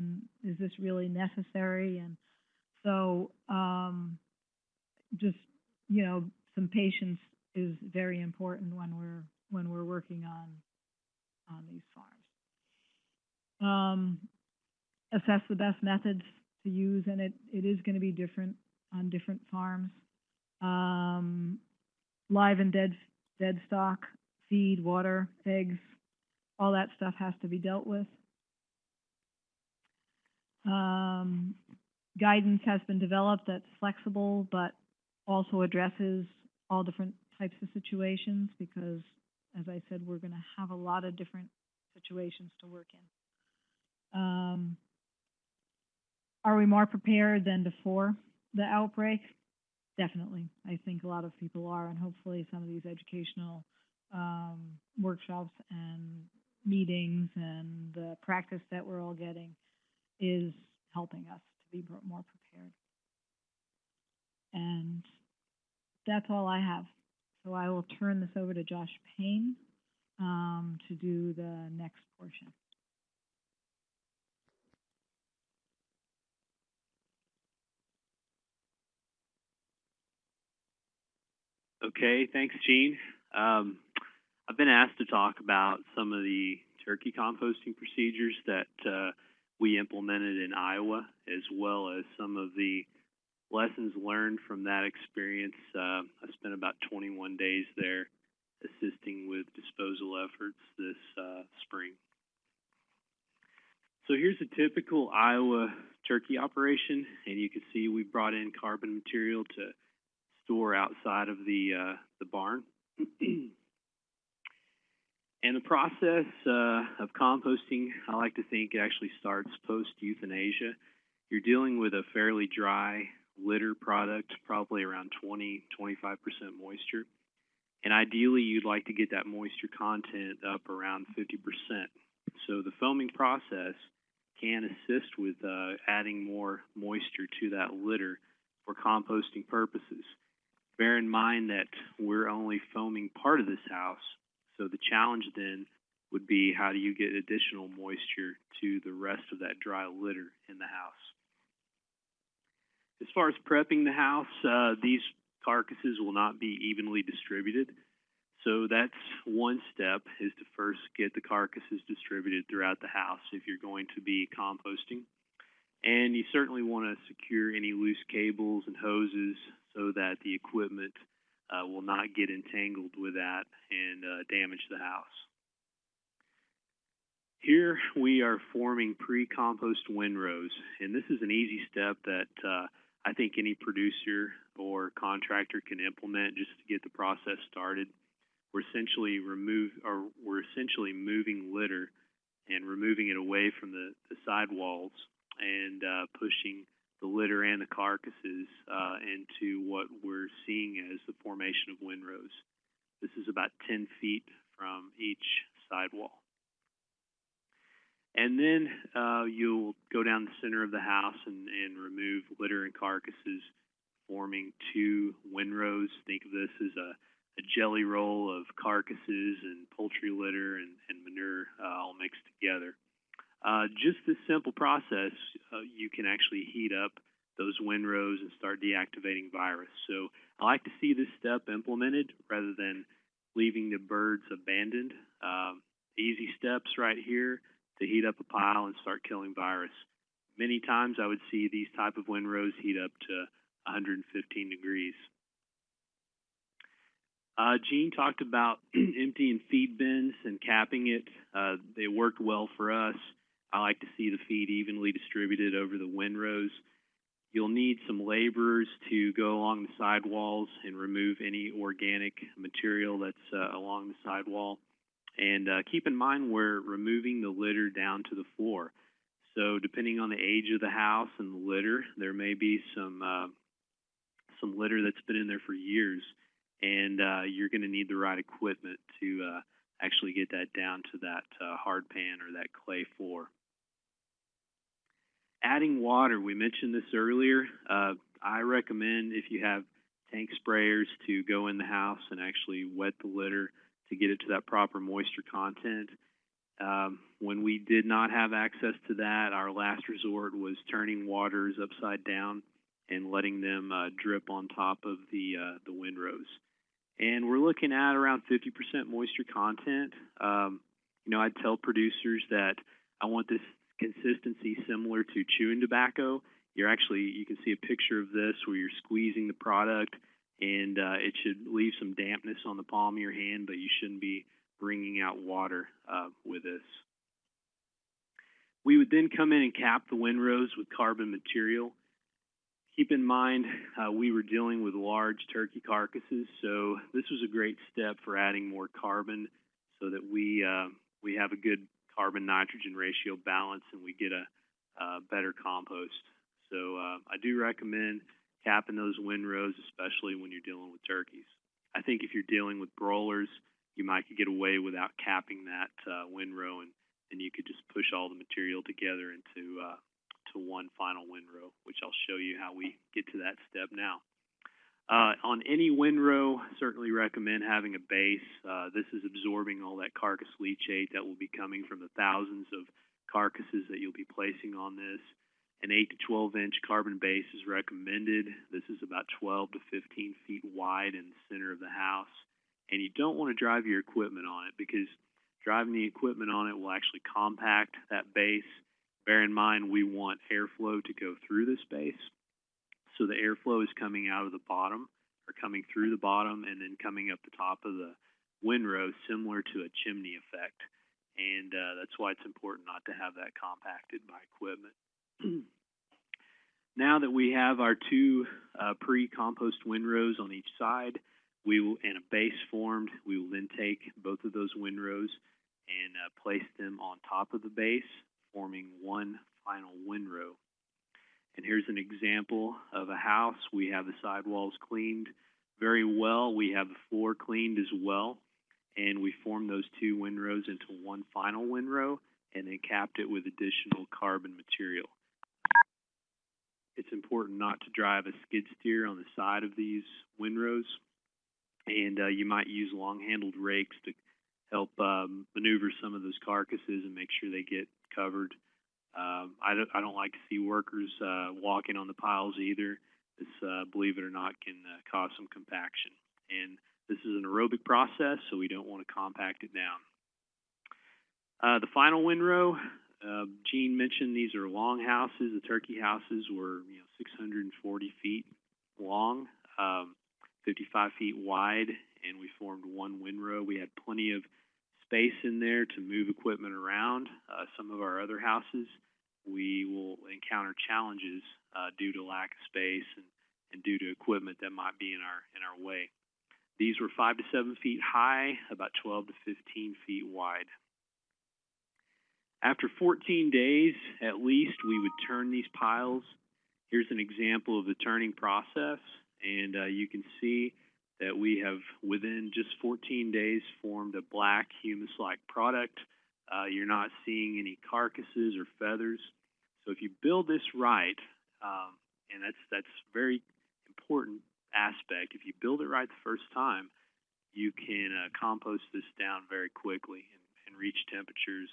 and is this really necessary? And so, um, just, you know, some patience is very important when we're, when we're working on, on these farms. Um, assess the best methods to use, and it, it is gonna be different on different farms. Um, live and dead, dead stock, feed, water, eggs, all that stuff has to be dealt with. Um, guidance has been developed that's flexible, but also addresses all different types of situations because, as I said, we're gonna have a lot of different situations to work in. Um, are we more prepared than before the outbreak? Definitely. I think a lot of people are, and hopefully some of these educational um, workshops and meetings and the practice that we're all getting is helping us to be more- prepared. And that's all I have. So I will turn this over to Josh Payne um, to do the next portion. Okay, thanks, Gene. Um, I've been asked to talk about some of the turkey composting procedures that uh, we implemented in Iowa, as well as some of the lessons learned from that experience. Uh, I spent about 21 days there assisting with disposal efforts this uh, spring. So here's a typical Iowa turkey operation, and you can see we brought in carbon material to store outside of the uh, the barn. and the process uh, of composting, I like to think it actually starts post euthanasia. You're dealing with a fairly dry litter product, probably around 20, 25% moisture. And ideally, you'd like to get that moisture content up around 50%. So the foaming process can assist with uh, adding more moisture to that litter for composting purposes. Bear in mind that we're only foaming part of this house, so the challenge then would be how do you get additional moisture to the rest of that dry litter in the house. As far as prepping the house, uh, these carcasses will not be evenly distributed. So that's one step is to first get the carcasses distributed throughout the house if you're going to be composting. And you certainly want to secure any loose cables and hoses so that the equipment uh, will not get entangled with that and uh, damage the house. Here we are forming pre-compost windrows, and this is an easy step that uh, I think any producer or contractor can implement just to get the process started. We're essentially remove or we're essentially moving litter and removing it away from the, the sidewalls and uh, pushing the litter and the carcasses uh, into what we're seeing as the formation of windrows. This is about 10 feet from each sidewall. And then uh, you'll go down the center of the house and, and remove litter and carcasses, forming two windrows. Think of this as a, a jelly roll of carcasses and poultry litter and, and manure uh, all mixed together. Uh, just this simple process, uh, you can actually heat up those windrows and start deactivating virus. So I like to see this step implemented rather than leaving the birds abandoned. Um, easy steps right here to heat up a pile and start killing virus. Many times I would see these type of windrows heat up to 115 degrees. Uh, Gene talked about emptying feed bins and capping it. Uh, they worked well for us. I like to see the feed evenly distributed over the windrows. You'll need some laborers to go along the sidewalls and remove any organic material that's uh, along the sidewall. And uh, keep in mind we're removing the litter down to the floor. So depending on the age of the house and the litter, there may be some uh, some litter that's been in there for years, and uh, you're going to need the right equipment to uh, actually get that down to that uh, hard pan or that clay floor. Adding water, we mentioned this earlier. Uh, I recommend if you have tank sprayers to go in the house and actually wet the litter to get it to that proper moisture content. Um, when we did not have access to that, our last resort was turning waters upside down and letting them uh, drip on top of the uh, the windrows. And we're looking at around 50% moisture content. Um, you know, I'd tell producers that I want this consistency similar to chewing tobacco. You're actually, you can see a picture of this where you're squeezing the product and uh, it should leave some dampness on the palm of your hand, but you shouldn't be bringing out water uh, with this. We would then come in and cap the windrows with carbon material. Keep in mind, uh, we were dealing with large turkey carcasses, so this was a great step for adding more carbon so that we, uh, we have a good carbon nitrogen ratio balance and we get a, a better compost. So uh, I do recommend capping those windrows, especially when you're dealing with turkeys. I think if you're dealing with broilers, you might get away without capping that uh, windrow, and then you could just push all the material together into uh, to one final windrow, which I'll show you how we get to that step now. Uh, on any windrow, certainly recommend having a base. Uh, this is absorbing all that carcass leachate that will be coming from the thousands of carcasses that you'll be placing on this. An 8 to 12 inch carbon base is recommended. This is about 12 to 15 feet wide in the center of the house. And you don't want to drive your equipment on it because driving the equipment on it will actually compact that base. Bear in mind, we want airflow to go through this base. So the airflow is coming out of the bottom or coming through the bottom and then coming up the top of the windrow, similar to a chimney effect. And uh, that's why it's important not to have that compacted by equipment. now that we have our two uh, pre-compost windrows on each side, we will, and a base formed, we will then take both of those windrows and uh, place them on top of the base, forming one final windrow. And here's an example of a house. We have the sidewalls cleaned very well. We have the floor cleaned as well. And we formed those two windrows into one final windrow and then capped it with additional carbon material. It's important not to drive a skid steer on the side of these windrows. And uh, you might use long-handled rakes to help um, maneuver some of those carcasses and make sure they get covered. Um, I, don't, I don't like to see workers uh, walking on the piles either. This, uh, believe it or not, can uh, cause some compaction. And this is an aerobic process, so we don't want to compact it down. Uh, the final windrow, uh, Gene mentioned these are long houses. The turkey houses were you know 640 feet long, um, 55 feet wide, and we formed one windrow. We had plenty of space in there to move equipment around. Uh, some of our other houses, we will encounter challenges uh, due to lack of space and, and due to equipment that might be in our in our way. These were five to seven feet high, about 12 to 15 feet wide. After 14 days, at least, we would turn these piles. Here's an example of the turning process, and uh, you can see that we have, within just 14 days, formed a black humus-like product. Uh, you're not seeing any carcasses or feathers. So if you build this right, um, and that's that's very important aspect. If you build it right the first time, you can uh, compost this down very quickly and, and reach temperatures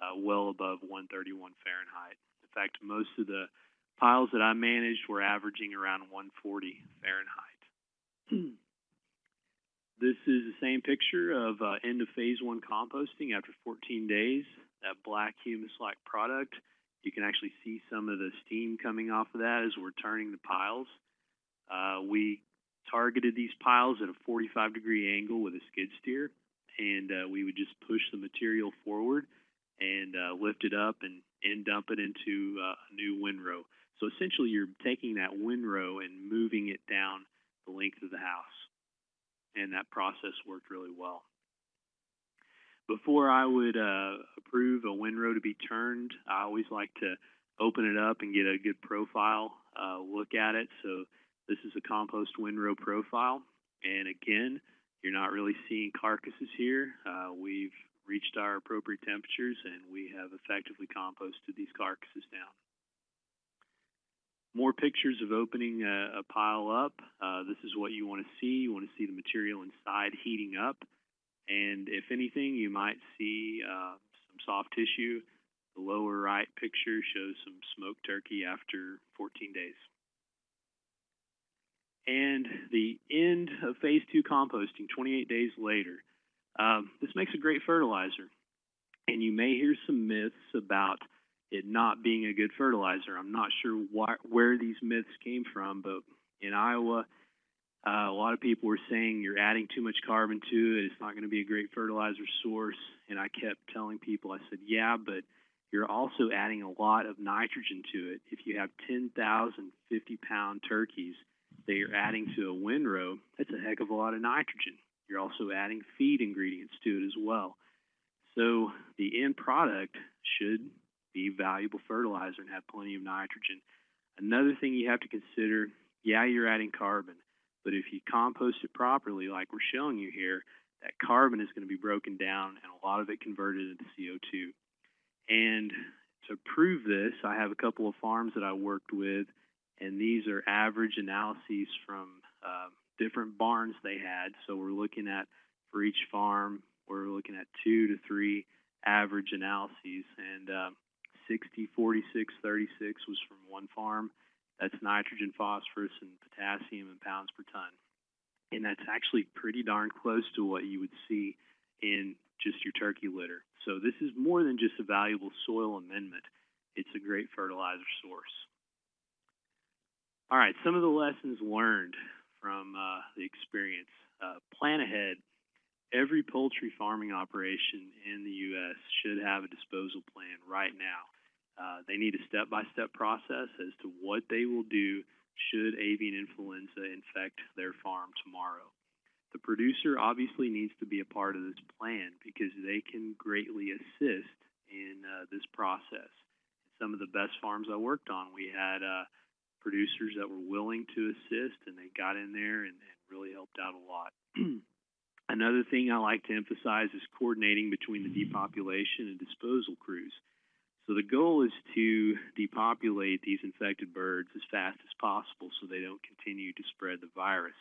uh, well above 131 Fahrenheit. In fact, most of the piles that I managed were averaging around 140 Fahrenheit. this is the same picture of uh, end of phase one composting after 14 days. That black humus-like product. You can actually see some of the steam coming off of that as we're turning the piles. Uh, we targeted these piles at a 45 degree angle with a skid steer, and uh, we would just push the material forward and uh, lift it up and, and dump it into uh, a new windrow. So essentially, you're taking that windrow and moving it down the length of the house, and that process worked really well. Before I would uh, approve a windrow to be turned, I always like to open it up and get a good profile uh, look at it. So this is a compost windrow profile. And again, you're not really seeing carcasses here. Uh, we've reached our appropriate temperatures and we have effectively composted these carcasses down. More pictures of opening a, a pile up. Uh, this is what you want to see. You want to see the material inside heating up. And if anything, you might see uh, some soft tissue. The lower right picture shows some smoked turkey after 14 days. And the end of phase two composting, 28 days later, um, this makes a great fertilizer. And you may hear some myths about it not being a good fertilizer. I'm not sure why, where these myths came from, but in Iowa, uh, a lot of people were saying you're adding too much carbon to it. It's not going to be a great fertilizer source. And I kept telling people, I said, yeah, but you're also adding a lot of nitrogen to it. If you have 10,000 50 pound turkeys that you're adding to a windrow, that's a heck of a lot of nitrogen. You're also adding feed ingredients to it as well. So the end product should be valuable fertilizer and have plenty of nitrogen. Another thing you have to consider, yeah, you're adding carbon, but if you compost it properly, like we're showing you here, that carbon is going to be broken down and a lot of it converted into CO2. And to prove this, I have a couple of farms that I worked with, and these are average analyses from uh, different barns they had. So we're looking at, for each farm, we're looking at two to three average analyses. And uh, 60, 46, 36 was from one farm. That's nitrogen, phosphorus, and potassium in pounds per ton. And that's actually pretty darn close to what you would see in just your turkey litter. So this is more than just a valuable soil amendment. It's a great fertilizer source. All right, some of the lessons learned from uh, the experience. Uh, plan ahead. Every poultry farming operation in the U.S. should have a disposal plan right now. Uh, they need a step-by-step process as to what they will do should avian influenza infect their farm tomorrow. The producer obviously needs to be a part of this plan because they can greatly assist in uh, this process. Some of the best farms I worked on, we had uh, producers that were willing to assist and they got in there and, and really helped out a lot. Another thing I like to emphasize is coordinating between the depopulation and disposal crews. So the goal is to depopulate these infected birds as fast as possible so they don't continue to spread the virus.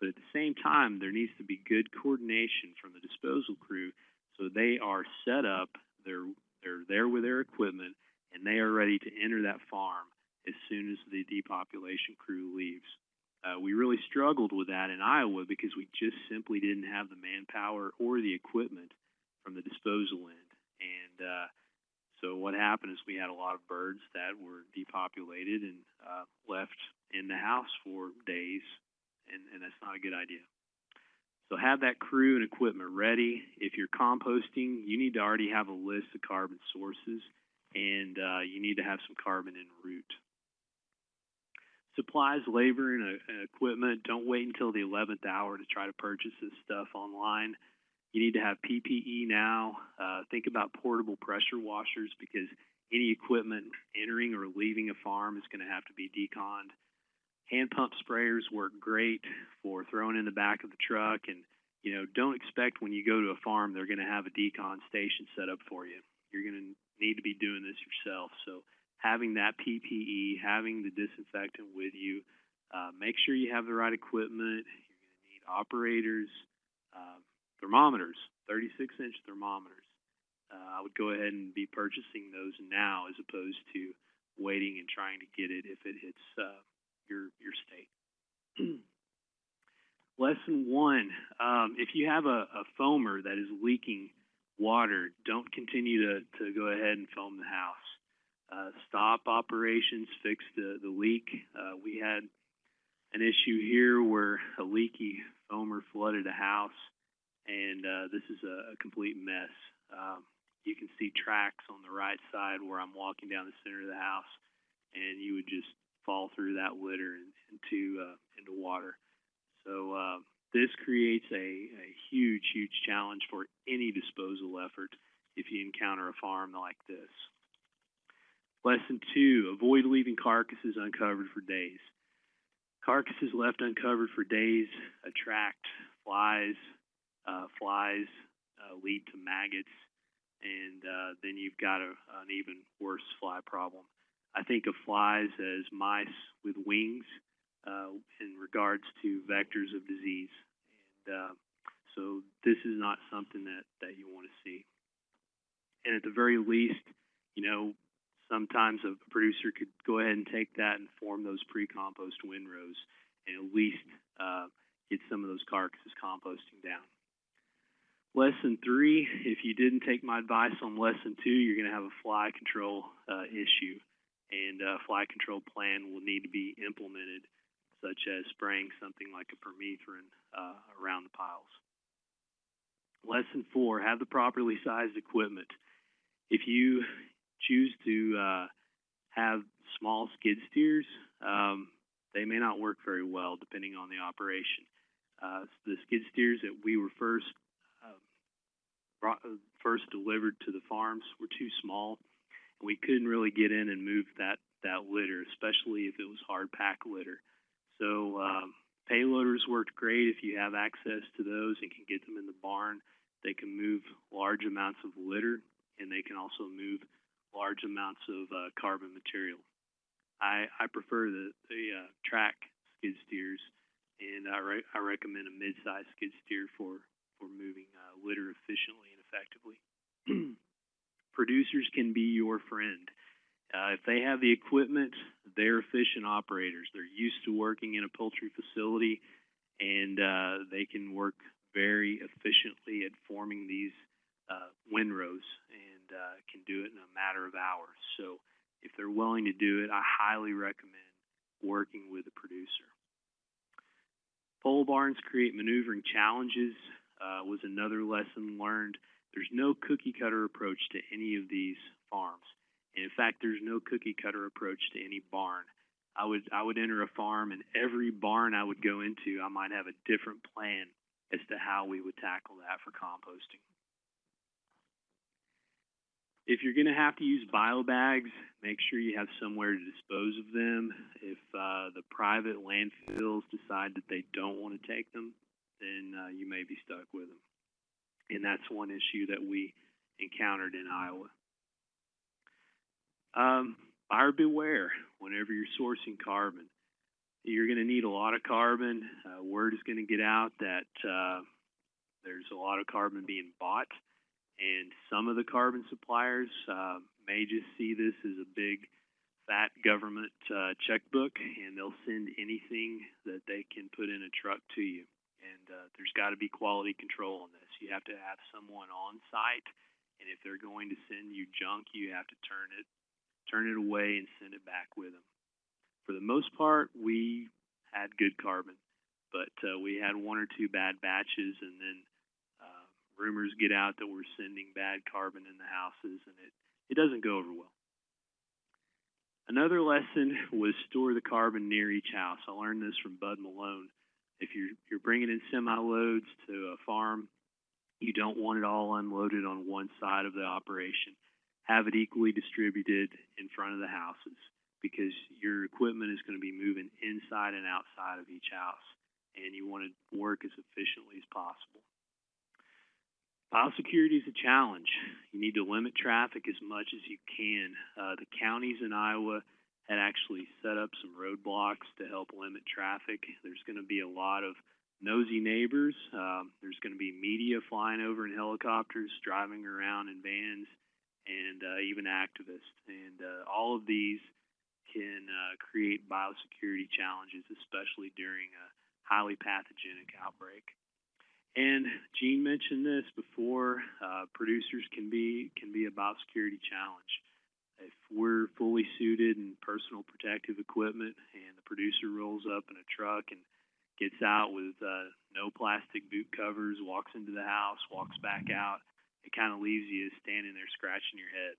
But at the same time, there needs to be good coordination from the disposal crew so they are set up, they're, they're there with their equipment, and they are ready to enter that farm as soon as the depopulation crew leaves. Uh, we really struggled with that in Iowa because we just simply didn't have the manpower or the equipment from the disposal end. And uh, so what happened is we had a lot of birds that were depopulated and uh, left in the house for days, and, and that's not a good idea. So have that crew and equipment ready. If you're composting, you need to already have a list of carbon sources, and uh, you need to have some carbon en route supplies, labor, and, uh, and equipment. Don't wait until the 11th hour to try to purchase this stuff online. You need to have PPE now. Uh, think about portable pressure washers because any equipment entering or leaving a farm is going to have to be deconned. Hand pump sprayers work great for throwing in the back of the truck, and you know don't expect when you go to a farm they're going to have a decon station set up for you. You're going to need to be doing this yourself. So having that PPE, having the disinfectant with you. Uh, make sure you have the right equipment. You're going to need operators, uh, thermometers, 36 inch thermometers. Uh, I would go ahead and be purchasing those now as opposed to waiting and trying to get it if it hits uh, your your state. Lesson one: um, If you have a, a foamer that is leaking water, don't continue to, to go ahead and foam the house uh, stop operations, fix the, the leak. Uh, we had an issue here where a leaky foamer flooded a house, and uh, this is a, a complete mess. Um, you can see tracks on the right side where I'm walking down the center of the house, and you would just fall through that litter and, into uh, into water. So uh, this creates a, a huge, huge challenge for any disposal effort if you encounter a farm like this. Lesson two, avoid leaving carcasses uncovered for days. Carcasses left uncovered for days attract flies. Uh, flies uh, lead to maggots, and uh, then you've got a, an even worse fly problem. I think of flies as mice with wings uh, in regards to vectors of disease. And uh, so this is not something that, that you want to see. and at the very least, you know, sometimes a producer could go ahead and take that and form those pre-compost windrows and at least uh, get some of those carcasses composting down. Lesson three, if you didn't take my advice on lesson two, you're going to have a fly control uh, issue, and a fly control plan will need to be implemented, such as spraying something like a permethrin uh, around the piles. Lesson four, have the properly sized equipment. If you choose to uh, have small skid steers, um, they may not work very well depending on the operation. Uh, the skid steers that we were first uh, brought, uh, first delivered to the farms were too small, and we couldn't really get in and move that that litter, especially if it was hard pack litter. So um, payloaders worked great if you have access to those and can get them in the barn. They can move large amounts of litter, and they can also move large amounts of uh, carbon material. I, I prefer the, the uh, track skid steers, and I, re- I recommend a mid-sized skid steer for, for moving uh, litter efficiently effectively. Producers can be your friend. Uh, if they have the equipment, they're efficient operators. They're used to working in a poultry facility, and uh, they can work very efficiently at forming these uh, windrows and uh, can do it in a matter of hours. So if they're willing to do it, I highly recommend working with a producer. Pole barns create maneuvering challenges uh, was another lesson learned. There's no cookie cutter approach to any of these farms. And in fact, there's no cookie cutter approach to any barn. I would I would enter a farm and every barn I would go into, I might have a different plan as to how we would tackle that for composting. If you're going to have to use bio bags, make sure you have somewhere to dispose of them. If uh, the private landfills decide that they don't want to take them, then uh, you may be stuck with them. And that's one issue that we encountered in Iowa. Um, buyer beware whenever you're sourcing carbon. You're going to need a lot of carbon. Uh, word is going to get out that uh, there's a lot of carbon being bought, and some of the carbon suppliers uh, may just see this as a big, fat government uh, checkbook, and they'll send anything that they can put in a truck to you. And uh, there's got to be quality control on this. You have to have someone on site, and if they're going to send you junk, you have to turn it turn it away and send it back with them. For the most part, we had good carbon, but uh, we had one or two bad batches, and then uh, rumors get out that we're sending bad carbon in the houses, and it, it doesn't go over well. Another lesson was store the carbon near each house. I learned this from Bud Malone. If you're, you're bringing in semi loads to a farm, you don't want it all unloaded on one side of the operation have it equally distributed in front of the houses because your equipment is going to be moving inside and outside of each house and you want to work as efficiently as possible. Biosecurity is a challenge. You need to limit traffic as much as you can. Uh, the counties in Iowa had actually set up some roadblocks to help limit traffic. There's going to be a lot of nosy neighbors. Um, there's going to be media flying over in helicopters, driving around in vans and uh, even activists. And uh, all of these can uh, create biosecurity challenges, especially during a highly pathogenic outbreak. And Gene mentioned this before. Uh, producers can be can be a biosecurity challenge. If we're fully suited in personal protective equipment, and the producer rolls up in a truck and gets out with uh, no plastic boot covers, walks into the house, walks back out, it kind of leaves you standing there scratching your head.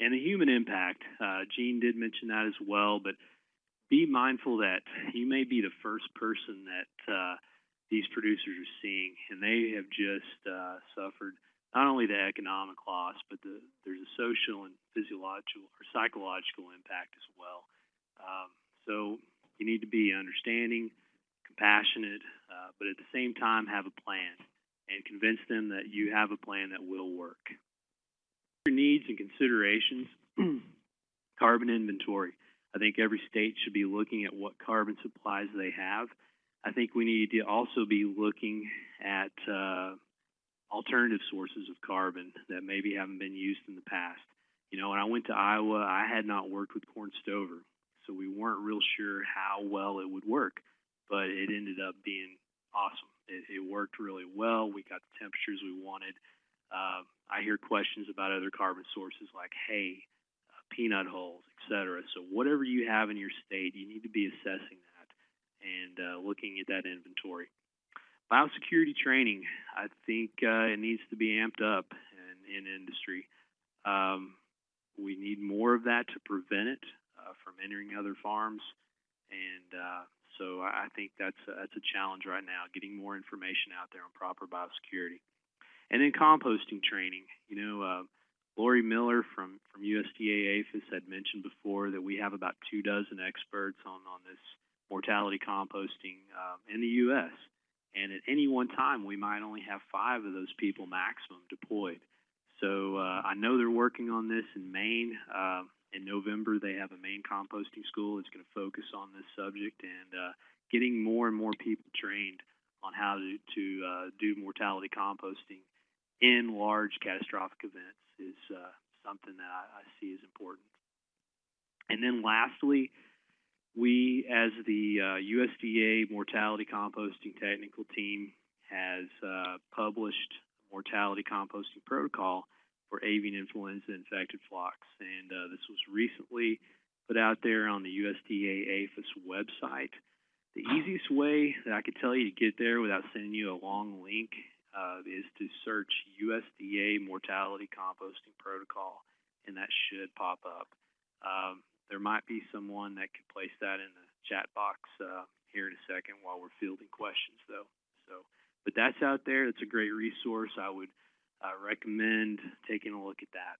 And the human impact, uh, Gene did mention that as well, but be mindful that you may be the first person that uh, these producers are seeing, and they have just uh, suffered not only the economic loss, but the, there's a social and physiological or psychological impact as well. Um, so you need to be understanding, compassionate, uh, but at the same time have a plan and convince them that you have a plan that will work. Your needs and considerations, carbon inventory. I think every state should be looking at what carbon supplies they have. I think we need to also be looking at uh, alternative sources of carbon that maybe haven't been used in the past. You know, when I went to Iowa, I had not worked with corn stover, so we weren't real sure how well it would work, but it ended up being awesome. It, it worked really well. We got the temperatures we wanted. Uh, I hear questions about other carbon sources like hay, uh, peanut hulls, etc. So whatever you have in your state, you need to be assessing that and uh, looking at that inventory. Biosecurity training, I think uh, it needs to be amped up in, in industry. Um, we need more of that to prevent it uh, from entering other farms, and uh, so I think that's a, that's a challenge right now, getting more information out there on proper biosecurity. And then composting training. You know, uh, Lori Miller from, from USDA APHIS had mentioned before that we have about two dozen experts on, on this mortality composting um, in the U.S. And at any one time, we might only have five of those people maximum deployed. So uh, I know they're working on this in Maine. Uh, in November, they have a Maine composting school that's going to focus on this subject and uh, getting more and more people trained on how to, to uh, do mortality composting in large catastrophic events is uh, something that I, I see as important. And then lastly, we, as the uh, USDA mortality composting technical team, has uh, published a mortality composting protocol for avian influenza infected flocks. And uh, this was recently put out there on the USDA APHIS website. The easiest way that I could tell you to get there without sending you a long link uh, is to search USDA mortality composting protocol, and that should pop up. Um, there might be someone that could place that in the chat box uh, here in a second while we're fielding questions, though. So, but that's out there. It's a great resource. I would uh, recommend taking a look at that.